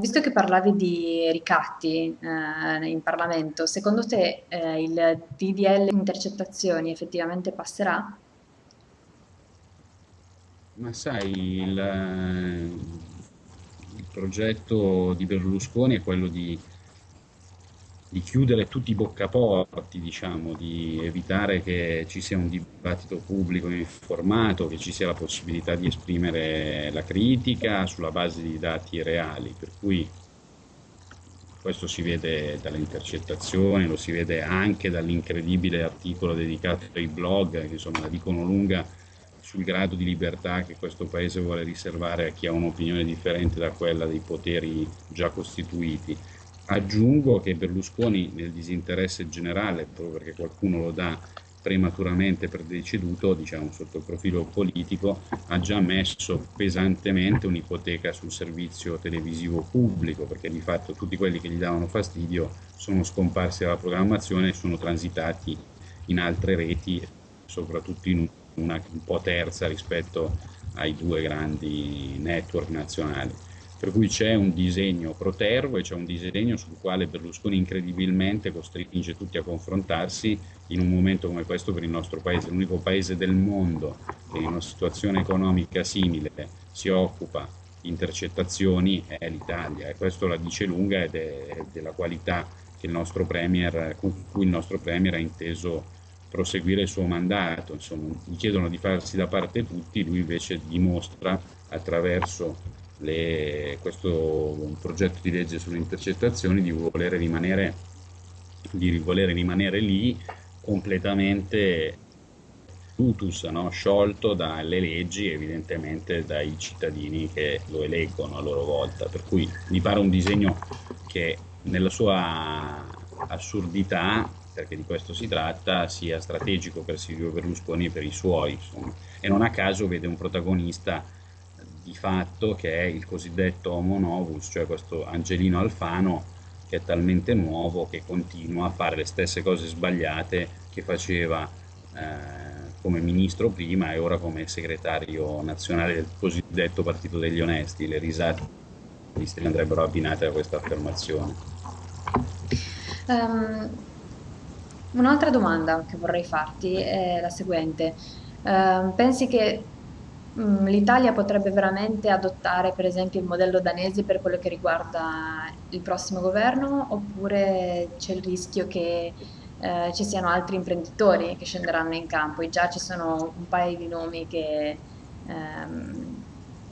Visto che parlavi di ricatti eh, in Parlamento, secondo te eh, il DDL intercettazioni effettivamente passerà? Ma sai, il, il progetto di Berlusconi è quello di di chiudere tutti i boccaporti, diciamo, di evitare che ci sia un dibattito pubblico informato, che ci sia la possibilità di esprimere la critica sulla base di dati reali, per cui questo si vede dalle intercettazioni, lo si vede anche dall'incredibile articolo dedicato ai blog, che insomma la dicono lunga sul grado di libertà che questo Paese vuole riservare a chi ha un'opinione differente da quella dei poteri già costituiti. Aggiungo che Berlusconi nel disinteresse generale, proprio perché qualcuno lo dà prematuramente per deceduto, diciamo sotto il profilo politico, ha già messo pesantemente un'ipoteca sul servizio televisivo pubblico, perché di fatto tutti quelli che gli davano fastidio sono scomparsi dalla programmazione e sono transitati in altre reti, soprattutto in una un po' terza rispetto ai due grandi network nazionali per cui c'è un disegno protervo e c'è un disegno sul quale Berlusconi incredibilmente costringe tutti a confrontarsi in un momento come questo per il nostro paese, l'unico paese del mondo che in una situazione economica simile si occupa di intercettazioni è l'Italia. E questo la dice lunga ed è della qualità premier, con cui il nostro Premier ha inteso proseguire il suo mandato, insomma gli chiedono di farsi da parte tutti, lui invece dimostra attraverso le, questo progetto di legge sulle intercettazioni di volere rimanere, di volere rimanere lì completamente tutus, no? sciolto dalle leggi evidentemente dai cittadini che lo eleggono a loro volta. Per cui mi pare un disegno che nella sua assurdità, perché di questo si tratta, sia strategico per Silvio Berlusconi e per i suoi. Insomma. E non a caso vede un protagonista di fatto che è il cosiddetto homo novus, cioè questo Angelino Alfano che è talmente nuovo che continua a fare le stesse cose sbagliate che faceva eh, come ministro prima e ora come segretario nazionale del cosiddetto Partito degli Onesti. Le risate andrebbero abbinate a questa affermazione. Um, un'altra domanda che vorrei farti è la seguente. Uh, pensi che l'Italia potrebbe veramente adottare per esempio il modello danese per quello che riguarda il prossimo governo oppure c'è il rischio che eh, ci siano altri imprenditori che scenderanno in campo e già ci sono un paio di nomi che ehm,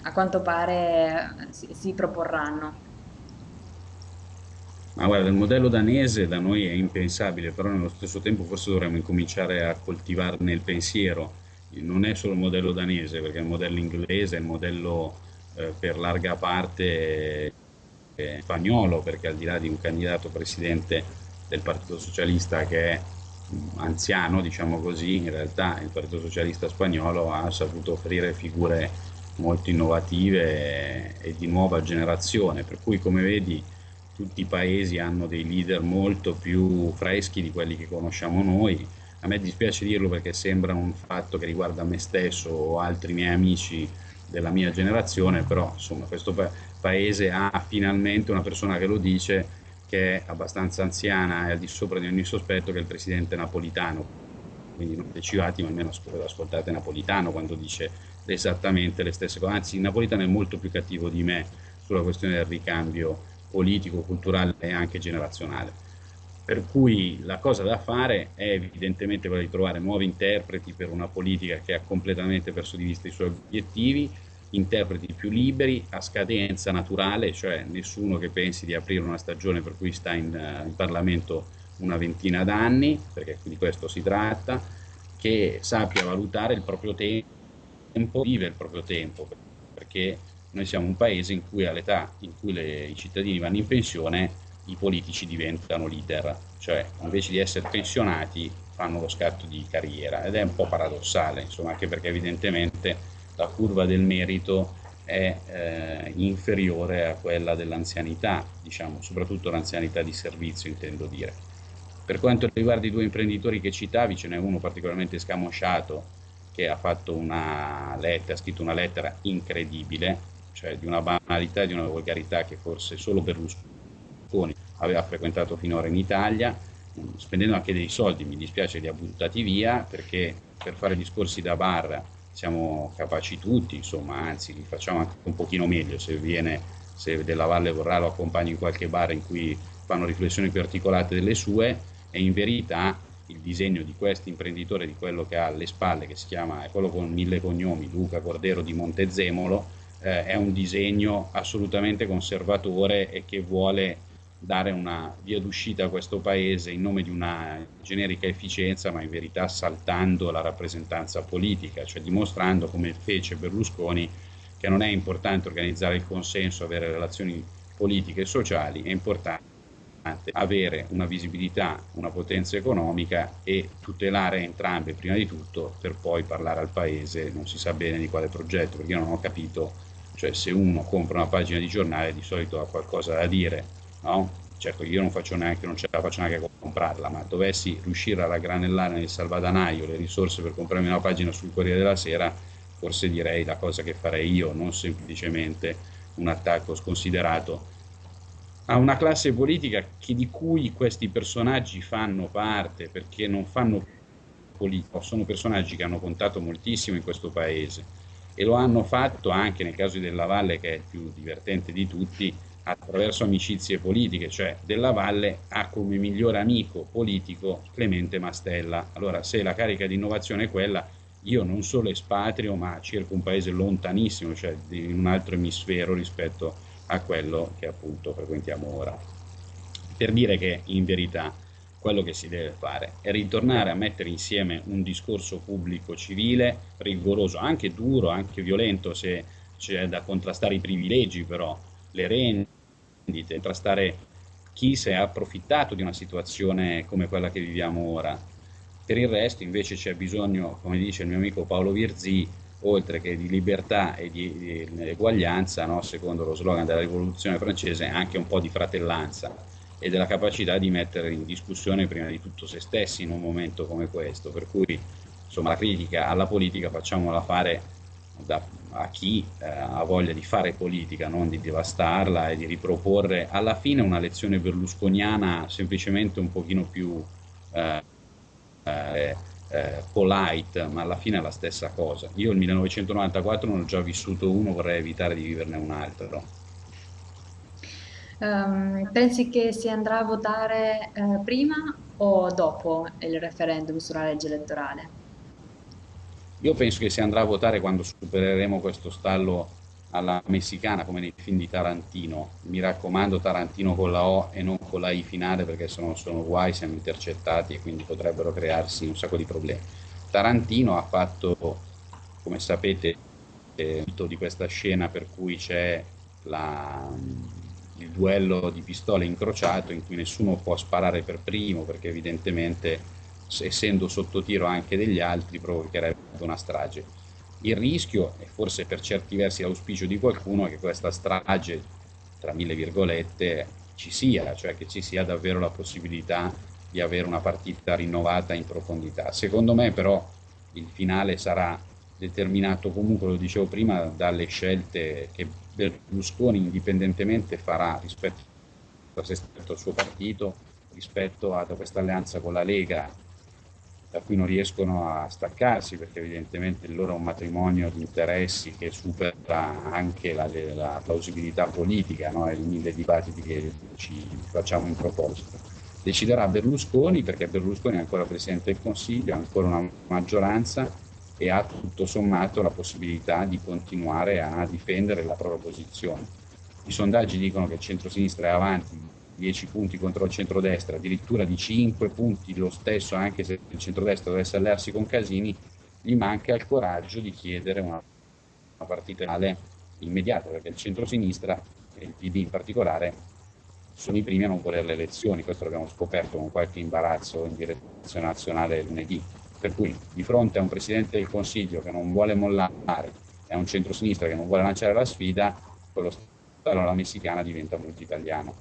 a quanto pare si, si proporranno. Ma guarda, il modello danese da noi è impensabile, però nello stesso tempo forse dovremmo incominciare a coltivarne il pensiero non è solo il modello danese, perché il modello inglese, è il modello eh, per larga parte eh, spagnolo, perché al di là di un candidato presidente del Partito Socialista che è mm, anziano, diciamo così, in realtà il Partito Socialista spagnolo ha saputo offrire figure molto innovative e, e di nuova generazione, per cui come vedi tutti i paesi hanno dei leader molto più freschi di quelli che conosciamo noi, a me dispiace dirlo perché sembra un fatto che riguarda me stesso o altri miei amici della mia generazione, però insomma questo pa paese ha finalmente una persona che lo dice che è abbastanza anziana e al di sopra di ogni sospetto che è il presidente napolitano. Quindi non decivati, ma almeno ascoltate Napolitano quando dice esattamente le stesse cose. Anzi, Napolitano è molto più cattivo di me sulla questione del ricambio politico, culturale e anche generazionale. Per cui la cosa da fare è evidentemente quella di trovare nuovi interpreti per una politica che ha completamente perso di vista i suoi obiettivi, interpreti più liberi, a scadenza naturale, cioè nessuno che pensi di aprire una stagione per cui sta in, uh, in Parlamento una ventina d'anni, perché di questo si tratta, che sappia valutare il proprio tempo, vive il proprio tempo, perché noi siamo un paese in cui all'età in cui le, i cittadini vanno in pensione i politici diventano leader, cioè invece di essere pensionati fanno lo scatto di carriera ed è un po' paradossale, insomma, anche perché evidentemente la curva del merito è eh, inferiore a quella dell'anzianità, diciamo, soprattutto l'anzianità di servizio intendo dire. Per quanto riguarda i due imprenditori che citavi, ce n'è uno particolarmente scamosciato che ha fatto una lettera, ha scritto una lettera incredibile, cioè di una banalità e di una volgarità che forse solo Berlusconi aveva frequentato finora in Italia, spendendo anche dei soldi, mi dispiace li ha buttati via, perché per fare discorsi da bar siamo capaci tutti, insomma, anzi li facciamo anche un pochino meglio, se viene, se Della Valle vorrà lo accompagno in qualche bar in cui fanno riflessioni più articolate delle sue. E in verità il disegno di questo imprenditore, di quello che ha alle spalle, che si chiama, è quello con mille cognomi, Luca Cordero di Montezemolo, eh, è un disegno assolutamente conservatore e che vuole dare una via d'uscita a questo paese in nome di una generica efficienza, ma in verità saltando la rappresentanza politica, cioè dimostrando come fece Berlusconi che non è importante organizzare il consenso, avere relazioni politiche e sociali, è importante avere una visibilità, una potenza economica e tutelare entrambe prima di tutto per poi parlare al paese, non si sa bene di quale progetto, perché io non ho capito, cioè se uno compra una pagina di giornale di solito ha qualcosa da dire, no? Certo io non neanche, non ce la faccio neanche a comprarla, ma dovessi riuscire a raggranellare nel salvadanaio le risorse per comprarmi una pagina sul Corriere della Sera, forse direi la cosa che farei io, non semplicemente un attacco sconsiderato a una classe politica che, di cui questi personaggi fanno parte, perché non fanno politica, sono personaggi che hanno contato moltissimo in questo paese e lo hanno fatto anche nel caso Della Valle, che è il più divertente di tutti, attraverso amicizie politiche, cioè Della Valle ha come migliore amico politico Clemente Mastella. Allora, se la carica di innovazione è quella, io non solo espatrio, ma cerco un paese lontanissimo, cioè in un altro emisfero rispetto a quello che appunto frequentiamo ora. Per dire che in verità quello che si deve fare è ritornare a mettere insieme un discorso pubblico civile, rigoroso, anche duro, anche violento se c'è da contrastare i privilegi però, le rendite, contrastare chi si è approfittato di una situazione come quella che viviamo ora. Per il resto invece c'è bisogno, come dice il mio amico Paolo Virzì, oltre che di libertà e di, di eguaglianza, no? secondo lo slogan della rivoluzione francese, anche un po' di fratellanza e della capacità di mettere in discussione prima di tutto se stessi in un momento come questo. Per cui insomma, la critica alla politica facciamola fare da, a chi eh, ha voglia di fare politica, non di devastarla e di riproporre alla fine una lezione berlusconiana semplicemente un pochino più eh, eh, eh, polite, ma alla fine è la stessa cosa. Io il 1994 non ho già vissuto uno, vorrei evitare di viverne un altro. Um, pensi che si andrà a votare eh, prima o dopo il referendum sulla legge elettorale? Io penso che si andrà a votare quando supereremo questo stallo alla messicana come nei film di Tarantino. Mi raccomando Tarantino con la O e non con la I finale perché se no sono guai, siamo intercettati e quindi potrebbero crearsi un sacco di problemi. Tarantino ha fatto, come sapete, eh, di questa scena per cui c'è il duello di pistole incrociato in cui nessuno può sparare per primo perché evidentemente essendo sotto tiro anche degli altri provocherebbe una strage il rischio, e forse per certi versi l'auspicio di qualcuno, è che questa strage, tra mille virgolette, ci sia, cioè che ci sia davvero la possibilità di avere una partita rinnovata in profondità. Secondo me però il finale sarà determinato comunque, lo dicevo prima, dalle scelte che Berlusconi indipendentemente farà rispetto stesso al suo partito, rispetto a questa alleanza con la Lega da cui non riescono a staccarsi perché evidentemente il loro è un matrimonio di interessi che supera anche la, la plausibilità politica no? e i mille dibattiti che ci facciamo in proposito. Deciderà Berlusconi perché Berlusconi è ancora Presidente del Consiglio, ha ancora una maggioranza e ha tutto sommato la possibilità di continuare a difendere la propria posizione. I sondaggi dicono che il centro-sinistra è avanti 10 punti contro il centrodestra, addirittura di 5 punti lo stesso, anche se il centrodestra dovesse allearsi con Casini, gli manca il coraggio di chiedere una, una partita finale immediata, perché il centrosinistra e il PD in particolare sono i primi a non volere le elezioni, questo l'abbiamo scoperto con qualche imbarazzo in direzione nazionale lunedì. Per cui di fronte a un Presidente del Consiglio che non vuole mollare e a un centrosinistra che non vuole lanciare la sfida, quello Stato alla messicana diventa molto italiano.